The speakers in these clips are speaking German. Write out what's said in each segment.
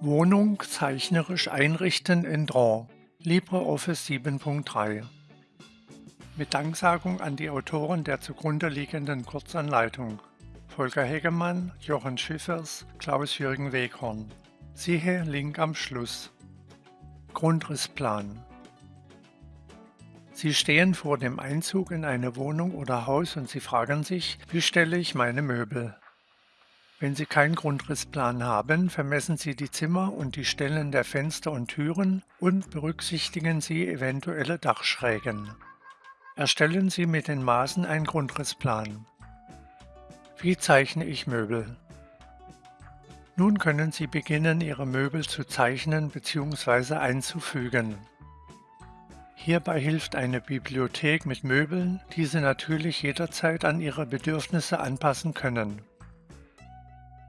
Wohnung zeichnerisch einrichten in Draw LibreOffice 7.3 Mit Danksagung an die Autoren der zugrunde liegenden Kurzanleitung Volker Hegemann, Jochen Schiffers, Klaus-Jürgen Weghorn. Siehe Link am Schluss. Grundrissplan Sie stehen vor dem Einzug in eine Wohnung oder Haus und Sie fragen sich, wie stelle ich meine Möbel? Wenn Sie keinen Grundrissplan haben, vermessen Sie die Zimmer und die Stellen der Fenster und Türen und berücksichtigen Sie eventuelle Dachschrägen. Erstellen Sie mit den Maßen einen Grundrissplan. Wie zeichne ich Möbel? Nun können Sie beginnen, Ihre Möbel zu zeichnen bzw. einzufügen. Hierbei hilft eine Bibliothek mit Möbeln, die Sie natürlich jederzeit an Ihre Bedürfnisse anpassen können.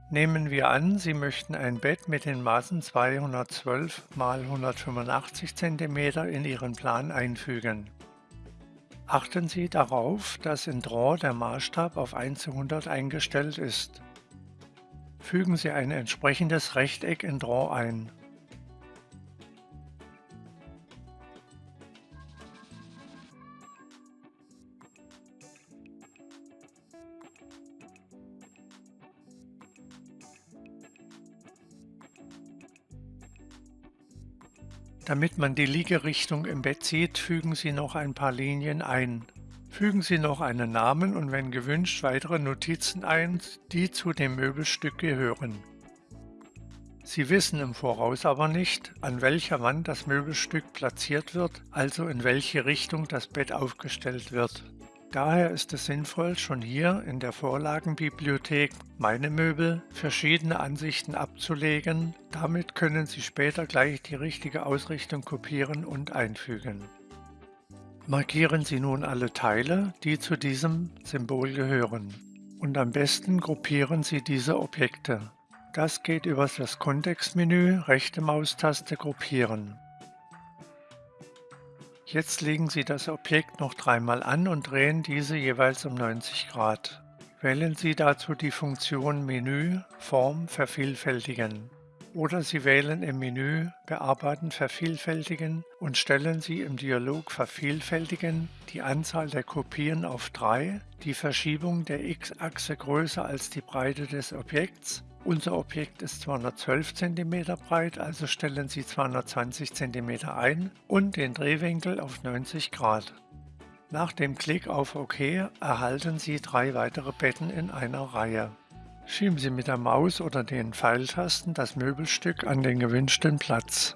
Nehmen wir an, Sie möchten ein Bett mit den Maßen 212 x 185 cm in Ihren Plan einfügen. Achten Sie darauf, dass in Draw der Maßstab auf 1 zu 100 eingestellt ist. Fügen Sie ein entsprechendes Rechteck in Draw ein. Damit man die Liegerichtung im Bett sieht, fügen Sie noch ein paar Linien ein. Fügen Sie noch einen Namen und wenn gewünscht weitere Notizen ein, die zu dem Möbelstück gehören. Sie wissen im Voraus aber nicht, an welcher Wand das Möbelstück platziert wird, also in welche Richtung das Bett aufgestellt wird. Daher ist es sinnvoll, schon hier in der Vorlagenbibliothek Meine Möbel verschiedene Ansichten abzulegen, damit können Sie später gleich die richtige Ausrichtung kopieren und einfügen. Markieren Sie nun alle Teile, die zu diesem Symbol gehören. Und am besten gruppieren Sie diese Objekte. Das geht über das Kontextmenü, rechte Maustaste Gruppieren. Jetzt legen Sie das Objekt noch dreimal an und drehen diese jeweils um 90 Grad. Wählen Sie dazu die Funktion Menü Form vervielfältigen oder Sie wählen im Menü Bearbeiten vervielfältigen und stellen Sie im Dialog Vervielfältigen die Anzahl der Kopien auf 3, die Verschiebung der x-Achse größer als die Breite des Objekts unser Objekt ist 212 cm breit, also stellen Sie 220 cm ein und den Drehwinkel auf 90 Grad. Nach dem Klick auf OK erhalten Sie drei weitere Betten in einer Reihe. Schieben Sie mit der Maus oder den Pfeiltasten das Möbelstück an den gewünschten Platz.